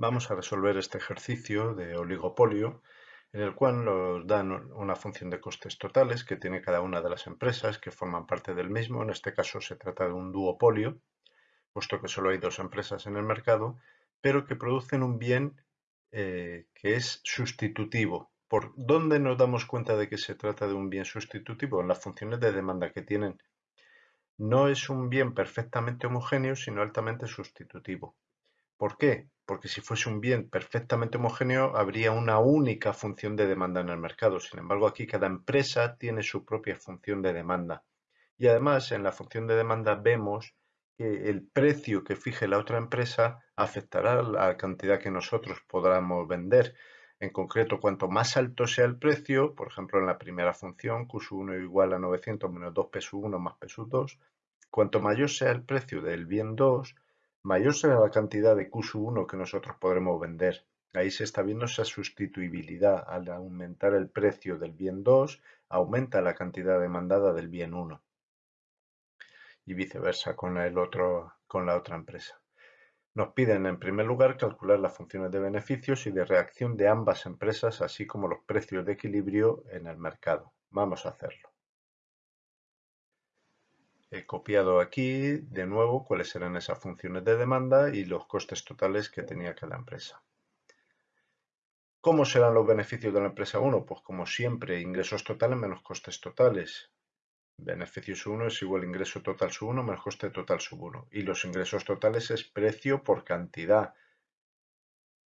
vamos a resolver este ejercicio de oligopolio en el cual nos dan una función de costes totales que tiene cada una de las empresas que forman parte del mismo. En este caso se trata de un duopolio, puesto que solo hay dos empresas en el mercado, pero que producen un bien eh, que es sustitutivo. ¿Por dónde nos damos cuenta de que se trata de un bien sustitutivo? En las funciones de demanda que tienen. No es un bien perfectamente homogéneo, sino altamente sustitutivo. ¿Por qué? Porque si fuese un bien perfectamente homogéneo, habría una única función de demanda en el mercado. Sin embargo, aquí cada empresa tiene su propia función de demanda. Y además, en la función de demanda vemos que el precio que fije la otra empresa afectará la cantidad que nosotros podamos vender. En concreto, cuanto más alto sea el precio, por ejemplo, en la primera función, Q1 igual a 900 menos 2 P1 más P2, cuanto mayor sea el precio del bien 2, mayor será la cantidad de Q1 que nosotros podremos vender. Ahí se está viendo esa sustituibilidad. Al aumentar el precio del bien 2, aumenta la cantidad demandada del bien 1. Y viceversa con, con la otra empresa. Nos piden en primer lugar calcular las funciones de beneficios y de reacción de ambas empresas, así como los precios de equilibrio en el mercado. Vamos a hacerlo. He copiado aquí de nuevo cuáles eran esas funciones de demanda y los costes totales que tenía cada empresa. ¿Cómo serán los beneficios de la empresa 1? Pues como siempre, ingresos totales menos costes totales. Beneficio sub 1 es igual a ingreso total sub 1 menos coste total sub 1. Y los ingresos totales es precio por cantidad.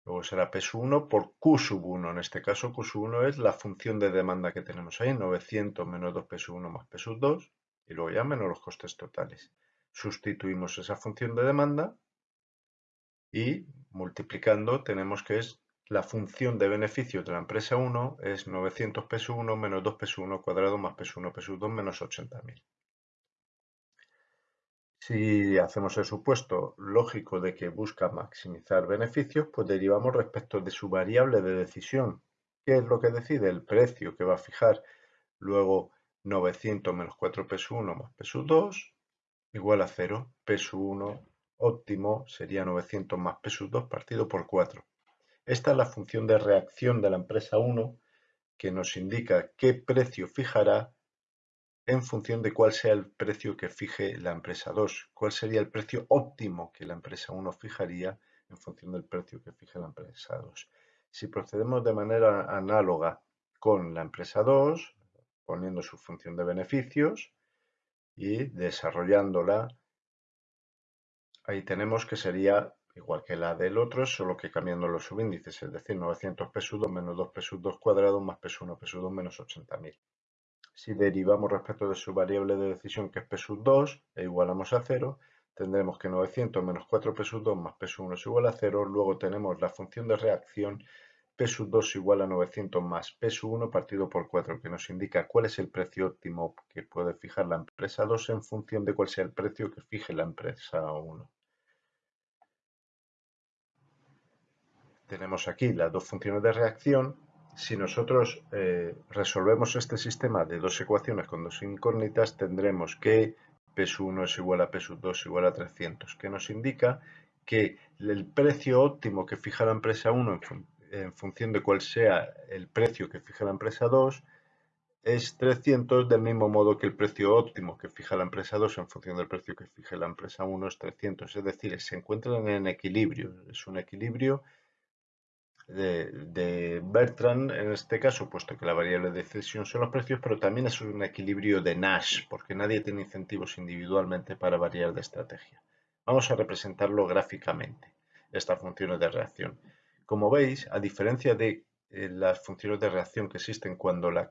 Luego será P sub 1 por Q sub 1. En este caso Q sub 1 es la función de demanda que tenemos ahí, 900 menos 2P sub 1 más P sub 2 y luego ya menos los costes totales. Sustituimos esa función de demanda y multiplicando tenemos que es la función de beneficio de la empresa 1 es 900 pesos 1 menos 2 pesos 1 cuadrado más pesos 1 pesos 2 menos 80.000. Si hacemos el supuesto lógico de que busca maximizar beneficios, pues derivamos respecto de su variable de decisión. ¿Qué es lo que decide? El precio que va a fijar. Luego 900 menos 4 peso 1 más peso 2 igual a 0. Peso 1 óptimo sería 900 más peso 2 partido por 4. Esta es la función de reacción de la empresa 1 que nos indica qué precio fijará en función de cuál sea el precio que fije la empresa 2. Cuál sería el precio óptimo que la empresa 1 fijaría en función del precio que fije la empresa 2. Si procedemos de manera análoga con la empresa 2, poniendo su función de beneficios y desarrollándola. Ahí tenemos que sería igual que la del otro, solo que cambiando los subíndices, es decir, 900 P2 menos 2 P2 cuadrado más P1 P2 menos 80.000. Si derivamos respecto de su variable de decisión que es P2 e igualamos a 0, tendremos que 900 menos 4 P2 más P1 es igual a 0. Luego tenemos la función de reacción P 2 igual a 900 más P 1 partido por 4, que nos indica cuál es el precio óptimo que puede fijar la empresa 2 en función de cuál sea el precio que fije la empresa 1. Tenemos aquí las dos funciones de reacción. Si nosotros eh, resolvemos este sistema de dos ecuaciones con dos incógnitas, tendremos que P 1 es igual a P 2 igual a 300, que nos indica que el precio óptimo que fija la empresa 1 en en función de cuál sea el precio que fija la empresa 2, es 300 del mismo modo que el precio óptimo que fija la empresa 2 en función del precio que fija la empresa 1 es 300. Es decir, se encuentran en equilibrio. Es un equilibrio de, de, Bertrand en este caso, puesto que la variable de decisión son los precios, pero también es un equilibrio de Nash, porque nadie tiene incentivos individualmente para variar de estrategia. Vamos a representarlo gráficamente, estas funciones de reacción. Como veis, a diferencia de eh, las funciones de reacción que existen cuando la,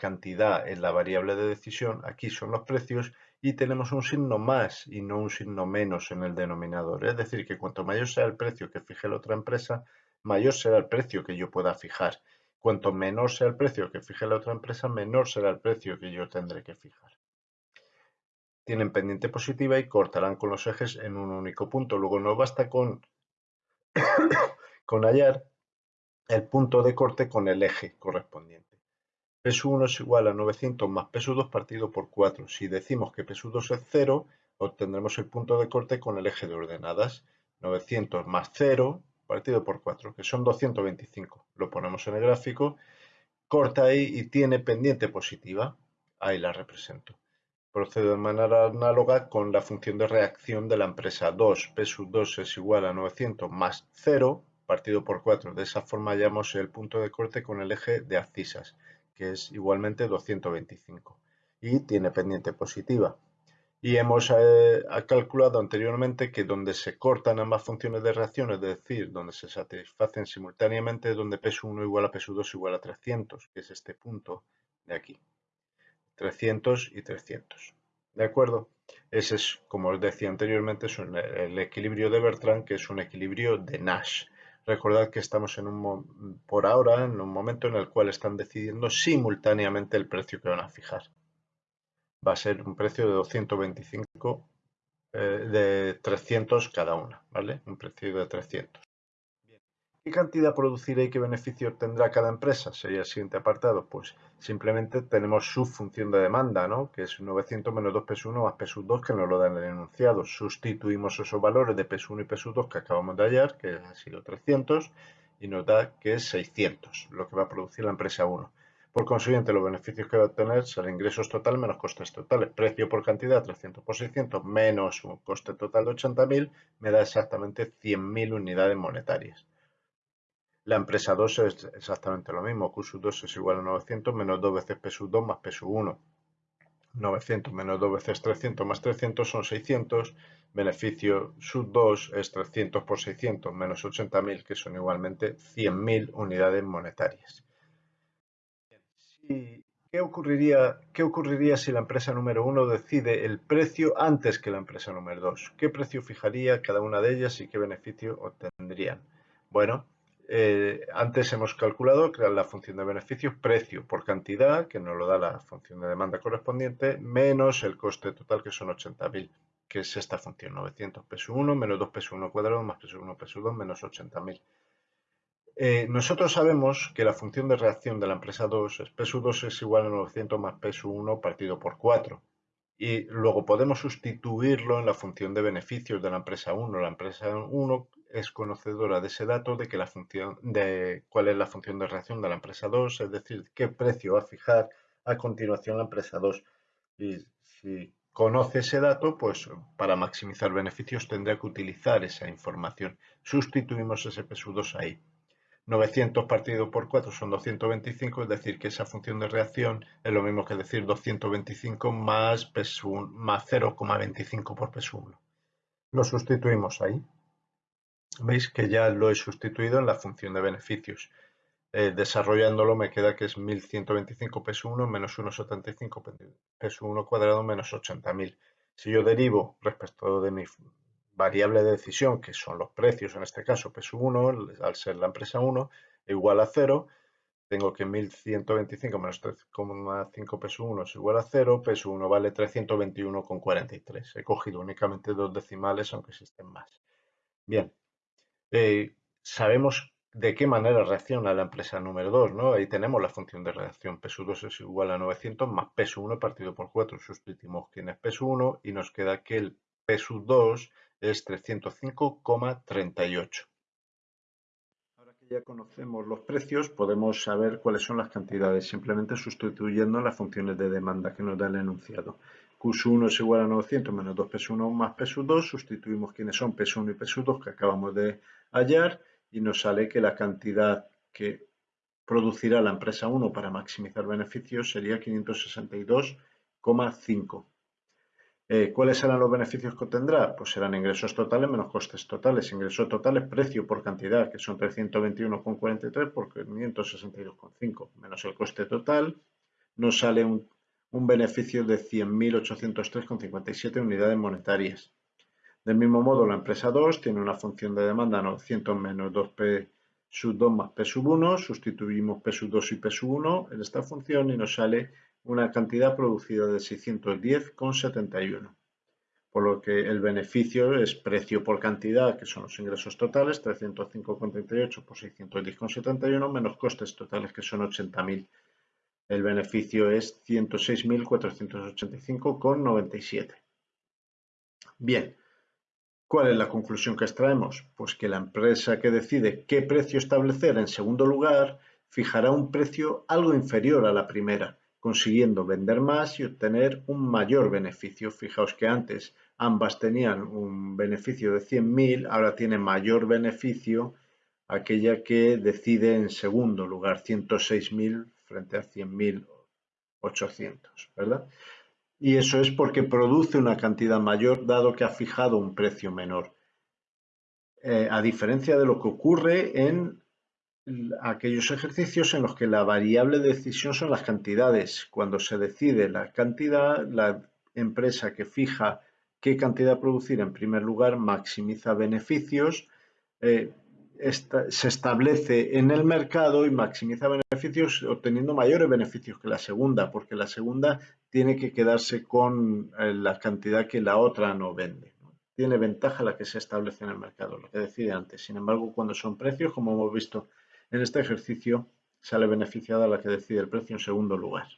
cantidad es la variable de decisión, aquí son los precios y tenemos un signo más y no un signo menos en el denominador. Es decir, que cuanto mayor sea el precio que fije la otra empresa, mayor será el precio que yo pueda fijar. Cuanto menor sea el precio que fije la otra empresa, menor será el precio que yo tendré que fijar. Tienen pendiente positiva y cortarán con los ejes en un único punto. Luego no basta con con hallar el punto de corte con el eje correspondiente. P1 es igual a 900 más P2 partido por 4. Si decimos que P2 es 0, obtendremos el punto de corte con el eje de ordenadas. 900 más 0 partido por 4, que son 225. Lo ponemos en el gráfico, corta ahí y tiene pendiente positiva. Ahí la represento. Procedo de manera análoga con la función de reacción de la empresa 2. P sub 2 es igual a 900 más 0 partido por 4. De esa forma hallamos el punto de corte con el eje de abscisas, que es igualmente 225. Y tiene pendiente positiva. Y hemos eh, calculado anteriormente que donde se cortan ambas funciones de reacción, es decir, donde se satisfacen simultáneamente, donde P 1 igual a P 2 igual a 300, que es este punto de aquí. 300 y 300. ¿De acuerdo? Ese es, como os decía anteriormente, es el equilibrio de Bertrand, que es un equilibrio de Nash. Recordad que estamos en un, por ahora en un momento en el cual están decidiendo simultáneamente el precio que van a fijar. Va a ser un precio de 225, eh, de 300 cada una, ¿vale? Un precio de 300. ¿Qué cantidad producirá y qué beneficio tendrá cada empresa? Sería el siguiente apartado. Pues simplemente tenemos su función de demanda, ¿no? que es 900 menos 2 pesos 1 más pesos 2 que nos lo dan en el enunciado. Sustituimos esos valores de peso 1 y peso 2 que acabamos de hallar, que ha sido 300, y nos da que es 600, lo que va a producir la empresa 1. Por consiguiente, los beneficios que va a obtener serán ingresos totales menos costes totales. Precio por cantidad, 300 por 600, menos un coste total de 80.000, me da exactamente 100.000 unidades monetarias. La empresa 2 es exactamente lo mismo. Q 2 es igual a 900 menos 2 veces P 2 más P 1. 900 menos 2 veces 300 más 300 son 600. Beneficio sub 2 es 300 por 600 menos 80.000, que son igualmente 100.000 unidades monetarias. ¿Qué ocurriría, ¿Qué ocurriría si la empresa número 1 decide el precio antes que la empresa número 2? ¿Qué precio fijaría cada una de ellas y qué beneficio obtendrían? Bueno, eh, antes hemos calculado que la función de beneficios precio por cantidad, que nos lo da la función de demanda correspondiente, menos el coste total, que son 80.000, que es esta función, 900 peso 1 menos 2 peso 1 cuadrado más peso 1 peso 2 menos 80.000. Eh, nosotros sabemos que la función de reacción de la empresa 2 es peso 2 es igual a 900 más peso 1 partido por 4 y luego podemos sustituirlo en la función de beneficios de la empresa 1. La empresa 1 es conocedora de ese dato de que la función de cuál es la función de reacción de la empresa 2, es decir, qué precio va a fijar a continuación la empresa 2. Y si conoce ese dato, pues para maximizar beneficios tendrá que utilizar esa información. Sustituimos ese P2 ahí. 900 partido por 4 son 225, es decir, que esa función de reacción es lo mismo que decir 225 más, más 0,25 por P1. Lo sustituimos ahí. Veis que ya lo he sustituido en la función de beneficios. Eh, desarrollándolo me queda que es 1125 P1 menos 1,75 P1 cuadrado menos 80.000. Si yo derivo respecto de mi variable de decisión, que son los precios, en este caso peso 1, al ser la empresa 1, igual a 0, tengo que 1125 menos 3,5 peso 1 es igual a 0, peso 1 vale 321,43. He cogido únicamente dos decimales, aunque existen más. Bien, eh, sabemos de qué manera reacciona la empresa número 2, ¿no? Ahí tenemos la función de reacción peso 2 es igual a 900 más peso 1 partido por 4. Sustituimos quién es peso 1 y nos queda que el peso 2 es 305,38. Ahora que ya conocemos los precios, podemos saber cuáles son las cantidades, simplemente sustituyendo las funciones de demanda que nos da el enunciado. Q1 es igual a 900 menos 2 P1 más P2, sustituimos quiénes son P1 y P2 que acabamos de hallar y nos sale que la cantidad que producirá la empresa 1 para maximizar beneficios sería 562,5. Eh, ¿Cuáles serán los beneficios que obtendrá? Pues serán ingresos totales menos costes totales. Ingresos totales, precio por cantidad, que son 321,43 por 562,5, menos el coste total, nos sale un, beneficio de 100.803,57 unidades monetarias. Del mismo modo, la empresa 2 tiene una función de demanda 900 menos 2P sub 2 más P sub 1, sustituimos P sub 2 y P sub 1 en esta función y nos sale una cantidad producida de 610,71, por lo que el beneficio es precio por cantidad, que son los ingresos totales, 305,38 por 610,71, menos costes totales, que son 80.000. El beneficio es 106.485,97. Bien, ¿Cuál es la conclusión que extraemos? Pues que la empresa que decide qué precio establecer en segundo lugar fijará un precio algo inferior a la primera, consiguiendo vender más y obtener un mayor beneficio. Fijaos que antes ambas tenían un beneficio de 100.000, ahora tiene mayor beneficio aquella que decide en segundo lugar 106.000 frente a 100.800, ¿verdad? y eso es porque produce una cantidad mayor dado que ha fijado un precio menor. Eh, a diferencia de lo que ocurre en aquellos ejercicios en los que la variable de decisión son las cantidades. Cuando se decide la cantidad, la empresa que fija qué cantidad producir en primer lugar maximiza beneficios, eh, se establece en el mercado y maximiza beneficios obteniendo mayores beneficios que la segunda, porque la segunda tiene que quedarse con eh, la cantidad que la otra no vende. Tiene ventaja la que se establece en el mercado, lo que decía antes. Sin embargo, cuando son precios, como hemos visto en este ejercicio, sale beneficiada la que decide el precio en segundo lugar.